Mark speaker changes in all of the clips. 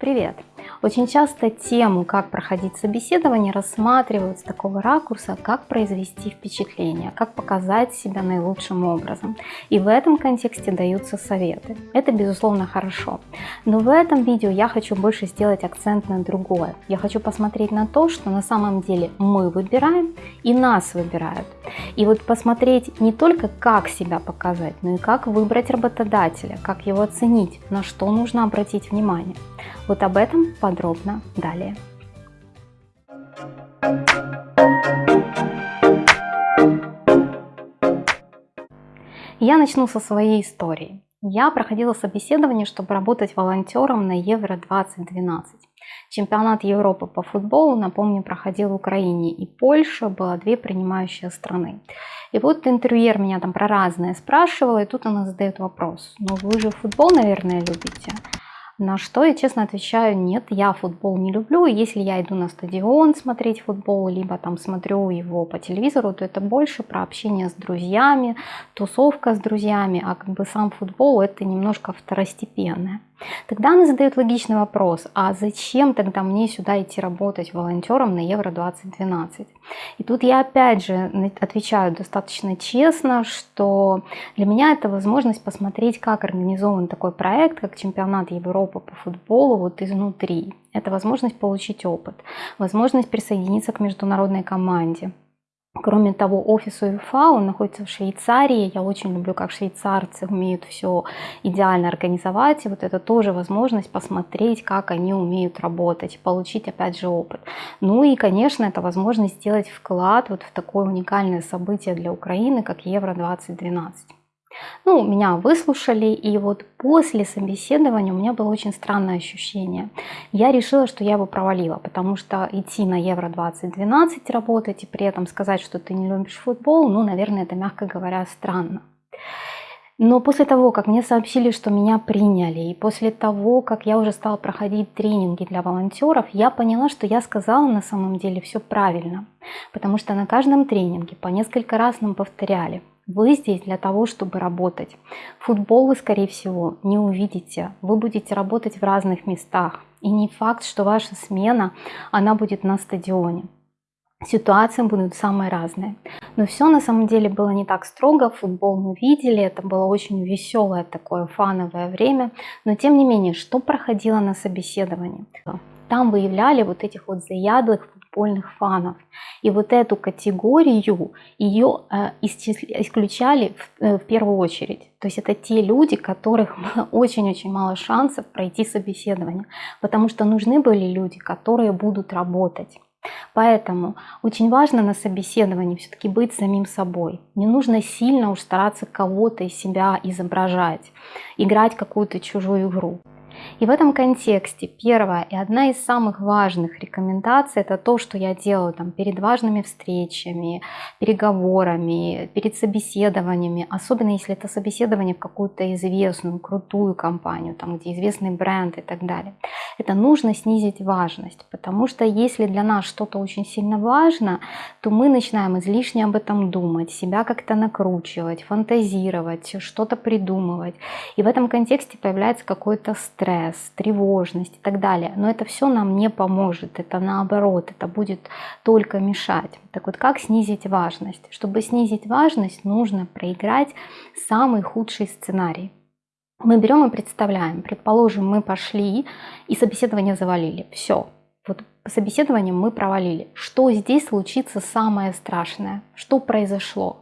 Speaker 1: Привет! Очень часто тему, как проходить собеседование, рассматривают с такого ракурса, как произвести впечатление, как показать себя наилучшим образом. И в этом контексте даются советы. Это, безусловно, хорошо. Но в этом видео я хочу больше сделать акцент на другое. Я хочу посмотреть на то, что на самом деле мы выбираем и нас выбирают. И вот посмотреть не только, как себя показать, но и как выбрать работодателя, как его оценить, на что нужно обратить внимание. Вот об этом подробно далее. Я начну со своей истории. Я проходила собеседование, чтобы работать волонтером на Евро-2012. Чемпионат Европы по футболу, напомню, проходил в Украине и Польша, было две принимающие страны. И вот интервьюер меня там про разное спрашивал, и тут она задает вопрос. Ну вы же футбол, наверное, любите? На что я честно отвечаю, нет, я футбол не люблю. Если я иду на стадион смотреть футбол, либо там смотрю его по телевизору, то это больше про общение с друзьями, тусовка с друзьями, а как бы сам футбол это немножко второстепенное. Тогда она задает логичный вопрос, а зачем тогда мне сюда идти работать волонтером на Евро-2012? И тут я опять же отвечаю достаточно честно, что для меня это возможность посмотреть, как организован такой проект, как чемпионат Европы по футболу вот изнутри. Это возможность получить опыт, возможность присоединиться к международной команде. Кроме того, офис УЕФА, он находится в Швейцарии. Я очень люблю, как швейцарцы умеют все идеально организовать. И вот это тоже возможность посмотреть, как они умеют работать, получить опять же опыт. Ну и, конечно, это возможность сделать вклад вот в такое уникальное событие для Украины, как Евро-2012. Ну, меня выслушали, и вот после собеседования у меня было очень странное ощущение. Я решила, что я его провалила, потому что идти на Евро-2012 работать и при этом сказать, что ты не любишь футбол, ну, наверное, это, мягко говоря, странно. Но после того, как мне сообщили, что меня приняли, и после того, как я уже стала проходить тренинги для волонтеров, я поняла, что я сказала на самом деле все правильно. Потому что на каждом тренинге по несколько раз нам повторяли, вы здесь для того, чтобы работать. Футбол вы, скорее всего, не увидите. Вы будете работать в разных местах. И не факт, что ваша смена, она будет на стадионе. Ситуации будут самые разные. Но все на самом деле было не так строго. Футбол мы видели, это было очень веселое такое фановое время. Но тем не менее, что проходило на собеседовании? Там выявляли вот этих вот заядлых футбольных фанов. И вот эту категорию, ее э, исключали в, э, в первую очередь. То есть это те люди, которых было очень-очень мало шансов пройти собеседование, потому что нужны были люди, которые будут работать. Поэтому очень важно на собеседовании все-таки быть самим собой. Не нужно сильно уж стараться кого-то из себя изображать, играть какую-то чужую игру. И в этом контексте первая и одна из самых важных рекомендаций это то, что я делаю там, перед важными встречами, переговорами, перед собеседованиями, особенно если это собеседование в какую-то известную, крутую компанию, там, где известный бренд и так далее. Это нужно снизить важность, потому что если для нас что-то очень сильно важно, то мы начинаем излишне об этом думать, себя как-то накручивать, фантазировать, что-то придумывать. И в этом контексте появляется какой-то стресс стресс, тревожность и так далее. Но это все нам не поможет, это наоборот, это будет только мешать. Так вот, как снизить важность? Чтобы снизить важность, нужно проиграть самый худший сценарий. Мы берем и представляем, предположим, мы пошли и собеседование завалили, все, вот собеседование мы провалили. Что здесь случится самое страшное? Что произошло?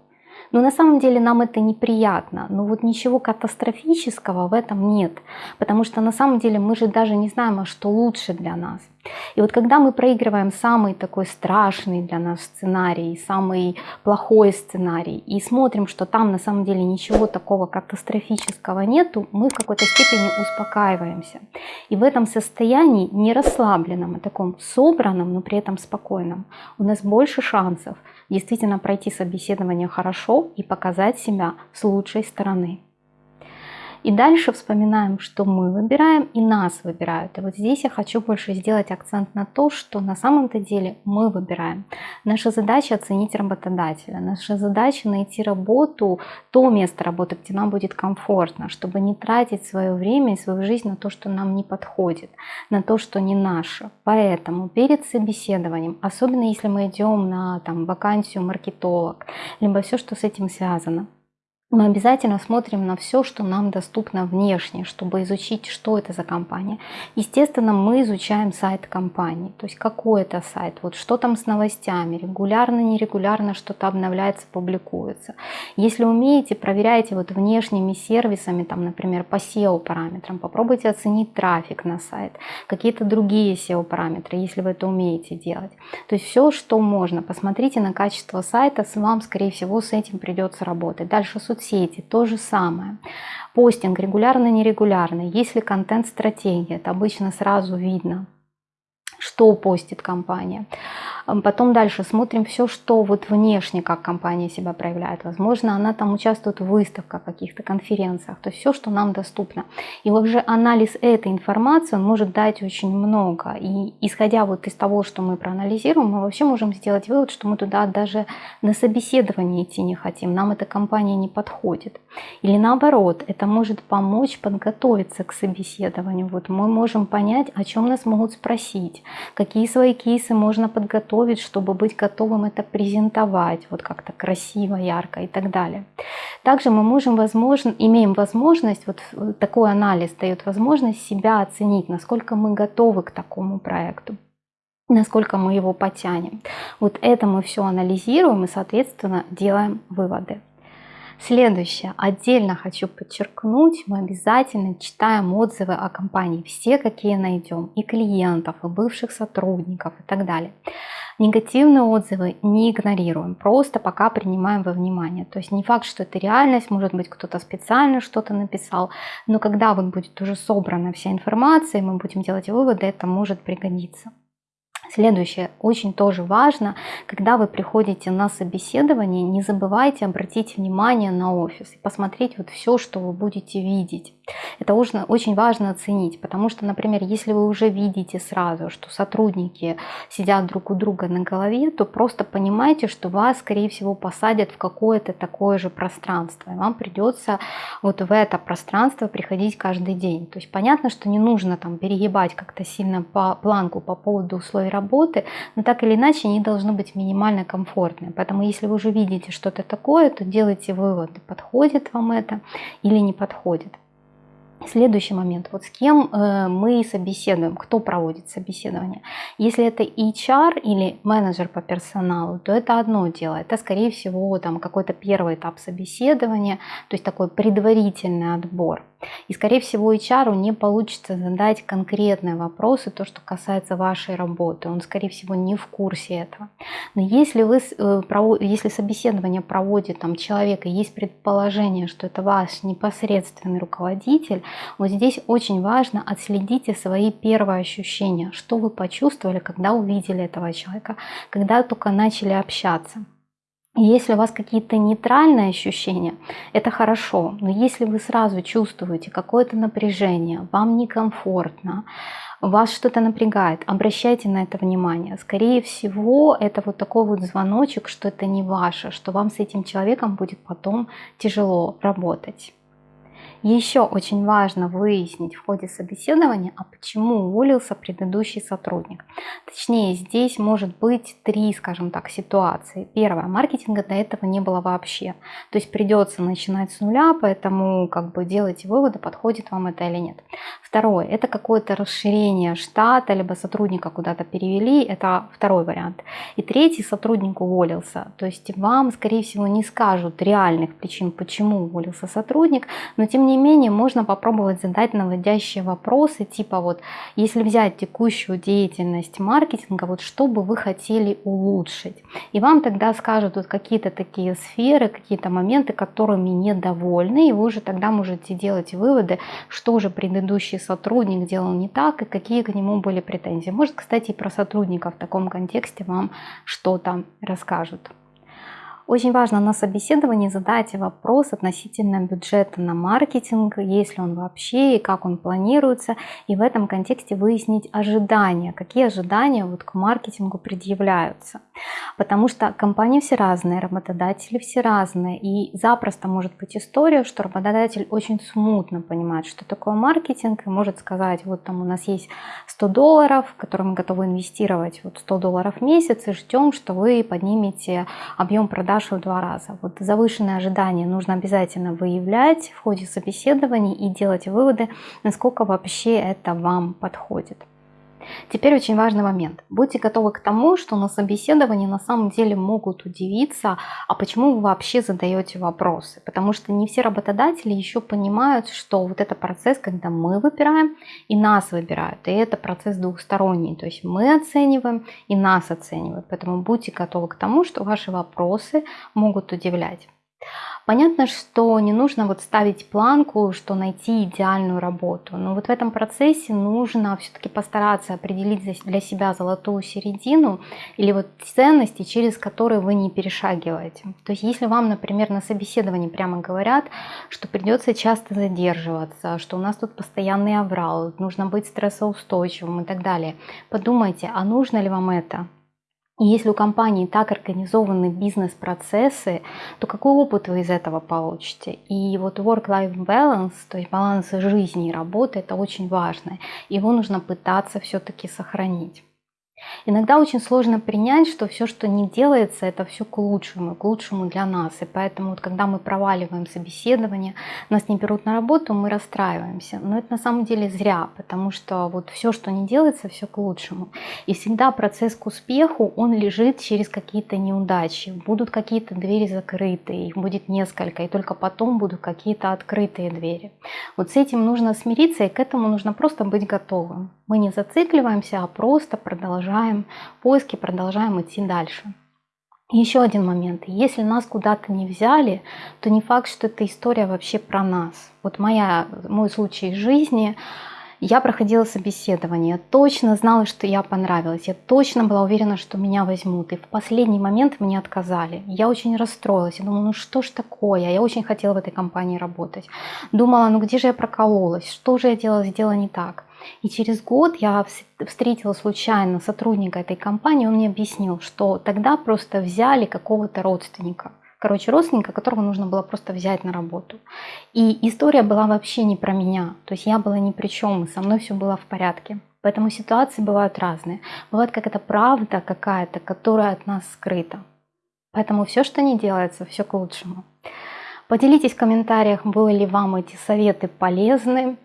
Speaker 1: Но на самом деле нам это неприятно. Но вот ничего катастрофического в этом нет. Потому что на самом деле мы же даже не знаем, а что лучше для нас. И вот когда мы проигрываем самый такой страшный для нас сценарий, самый плохой сценарий, и смотрим, что там на самом деле ничего такого катастрофического нету, мы в какой-то степени успокаиваемся. И в этом состоянии, не расслабленном, а таком собранном, но при этом спокойном, у нас больше шансов действительно пройти собеседование хорошо и показать себя с лучшей стороны. И дальше вспоминаем, что мы выбираем и нас выбирают. И вот здесь я хочу больше сделать акцент на то, что на самом-то деле мы выбираем. Наша задача оценить работодателя. Наша задача найти работу, то место работы, где нам будет комфортно, чтобы не тратить свое время и свою жизнь на то, что нам не подходит, на то, что не наше. Поэтому перед собеседованием, особенно если мы идем на там, вакансию маркетолог, либо все, что с этим связано, мы обязательно смотрим на все, что нам доступно внешне, чтобы изучить, что это за компания. Естественно, мы изучаем сайт компании, то есть какой это сайт, вот что там с новостями, регулярно, нерегулярно что-то обновляется, публикуется. Если умеете, проверяйте вот внешними сервисами, там, например, по SEO параметрам, попробуйте оценить трафик на сайт, какие-то другие SEO параметры, если вы это умеете делать. То есть все, что можно, посмотрите на качество сайта, вам, скорее всего, с этим придется работать. Дальше соцсети, то же самое. Постинг регулярно, нерегулярно. Если контент-стратегия, это обычно сразу видно, что постит компания. Потом дальше смотрим все, что вот внешне, как компания себя проявляет. Возможно, она там участвует в выставках, каких-то конференциях. То есть все, что нам доступно. И уже анализ этой информации он может дать очень много. И исходя вот из того, что мы проанализируем, мы вообще можем сделать вывод, что мы туда даже на собеседование идти не хотим. Нам эта компания не подходит. Или наоборот, это может помочь подготовиться к собеседованию. Вот мы можем понять, о чем нас могут спросить, какие свои кейсы можно подготовить готовить, чтобы быть готовым это презентовать, вот как-то красиво, ярко и так далее. Также мы можем, возможно, имеем возможность, вот такой анализ дает возможность себя оценить, насколько мы готовы к такому проекту насколько мы его потянем. Вот это мы все анализируем и, соответственно, делаем выводы. Следующее. Отдельно хочу подчеркнуть, мы обязательно читаем отзывы о компании. Все, какие найдем. И клиентов, и бывших сотрудников и так далее. Негативные отзывы не игнорируем, просто пока принимаем во внимание. То есть не факт, что это реальность, может быть кто-то специально что-то написал, но когда вот будет уже собрана вся информация, мы будем делать выводы, это может пригодиться. Следующее, очень тоже важно, когда вы приходите на собеседование, не забывайте обратить внимание на офис и посмотреть вот все, что вы будете видеть. Это очень, важно оценить, потому что, например, если вы уже видите сразу, что сотрудники сидят друг у друга на голове, то просто понимайте, что вас, скорее всего, посадят в какое-то такое же пространство, и вам придется вот в это пространство приходить каждый день. То есть понятно, что не нужно там перегибать как-то сильно по планку по поводу условий работы, но так или иначе они должны быть минимально комфортные. Поэтому если вы уже видите что-то такое, то делайте выводы, подходит вам это или не подходит. Следующий момент, вот с кем э, мы собеседуем, кто проводит собеседование. Если это HR или менеджер по персоналу, то это одно дело, это скорее всего там какой-то первый этап собеседования, то есть такой предварительный отбор. И, скорее всего, HR не получится задать конкретные вопросы, то, что касается вашей работы. Он, скорее всего, не в курсе этого. Но если, вы, э, если собеседование проводит там, человек, и есть предположение, что это ваш непосредственный руководитель, вот здесь очень важно отследите свои первые ощущения, что вы почувствовали, когда увидели этого человека, когда только начали общаться. Если у вас какие-то нейтральные ощущения, это хорошо. Но если вы сразу чувствуете какое-то напряжение, вам некомфортно, вас что-то напрягает, обращайте на это внимание. Скорее всего, это вот такой вот звоночек, что это не ваше, что вам с этим человеком будет потом тяжело работать. Еще очень важно выяснить в ходе собеседования, а почему уволился предыдущий сотрудник. Точнее, здесь может быть три, скажем так, ситуации. Первое, маркетинга до этого не было вообще. То есть придется начинать с нуля, поэтому как бы делайте выводы, подходит вам это или нет. Второе, это какое-то расширение штата, либо сотрудника куда-то перевели, это второй вариант. И третий, сотрудник уволился. То есть вам, скорее всего, не скажут реальных причин, почему уволился сотрудник, но тем не менее можно попробовать задать наводящие вопросы, типа вот, если взять текущую деятельность маркетинга, вот что бы вы хотели улучшить? И вам тогда скажут вот какие-то такие сферы, какие-то моменты, которыми недовольны, и вы уже тогда можете делать выводы, что же предыдущий сотрудник делал не так и какие к нему были претензии. Может, кстати, и про сотрудника в таком контексте вам что-то расскажут. Очень важно на собеседовании задать вопрос относительно бюджета на маркетинг, есть ли он вообще и как он планируется, и в этом контексте выяснить ожидания, какие ожидания вот к маркетингу предъявляются. Потому что компании все разные, работодатели все разные, и запросто может быть история, что работодатель очень смутно понимает, что такое маркетинг, и может сказать, вот там у нас есть 100 долларов, которые мы готовы инвестировать, вот 100 долларов в месяц, и ждем, что вы поднимете объем продаж в два раза. Вот завышенные ожидания нужно обязательно выявлять в ходе собеседований и делать выводы, насколько вообще это вам подходит. Теперь очень важный момент. Будьте готовы к тому, что на собеседовании на самом деле могут удивиться, а почему вы вообще задаете вопросы. Потому что не все работодатели еще понимают, что вот это процесс, когда мы выбираем и нас выбирают. И это процесс двухсторонний. То есть мы оцениваем и нас оценивают. Поэтому будьте готовы к тому, что ваши вопросы могут удивлять. Понятно, что не нужно вот ставить планку, что найти идеальную работу, но вот в этом процессе нужно все-таки постараться определить для себя золотую середину или вот ценности, через которые вы не перешагиваете. То есть если вам, например, на собеседовании прямо говорят, что придется часто задерживаться, что у нас тут постоянный аврал, нужно быть стрессоустойчивым и так далее, подумайте, а нужно ли вам это? И если у компании так организованы бизнес-процессы, то какой опыт вы из этого получите? И вот work-life balance, то есть баланс жизни и работы, это очень важно. Его нужно пытаться все-таки сохранить. Иногда очень сложно принять, что все, что не делается, это все к лучшему, к лучшему для нас. И поэтому, вот, когда мы проваливаем собеседование, нас не берут на работу, мы расстраиваемся. Но это на самом деле зря, потому что вот все, что не делается, все к лучшему. И всегда процесс к успеху, он лежит через какие-то неудачи. Будут какие-то двери закрыты, их будет несколько, и только потом будут какие-то открытые двери. Вот с этим нужно смириться, и к этому нужно просто быть готовым. Мы не зацикливаемся, а просто продолжаем поиски, продолжаем идти дальше. еще один момент. Если нас куда-то не взяли, то не факт, что эта история вообще про нас. Вот моя, мой случай жизни – я проходила собеседование, точно знала, что я понравилась, я точно была уверена, что меня возьмут. И в последний момент мне отказали. Я очень расстроилась. Я думала, ну что ж такое? Я очень хотела в этой компании работать. Думала, ну где же я прокололась? Что же я делала, сделала не так? И через год я встретила случайно сотрудника этой компании, он мне объяснил, что тогда просто взяли какого-то родственника. Короче, родственника, которого нужно было просто взять на работу. И история была вообще не про меня. То есть я была ни при чем, со мной все было в порядке. Поэтому ситуации бывают разные. Бывает какая-то правда какая-то, которая от нас скрыта. Поэтому все, что не делается, все к лучшему. Поделитесь в комментариях, были ли вам эти советы полезны.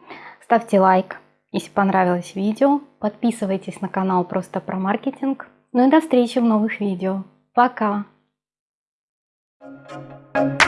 Speaker 1: Ставьте лайк, если понравилось видео. Подписывайтесь на канал просто про маркетинг. Ну и до встречи в новых видео. Пока! Thank you.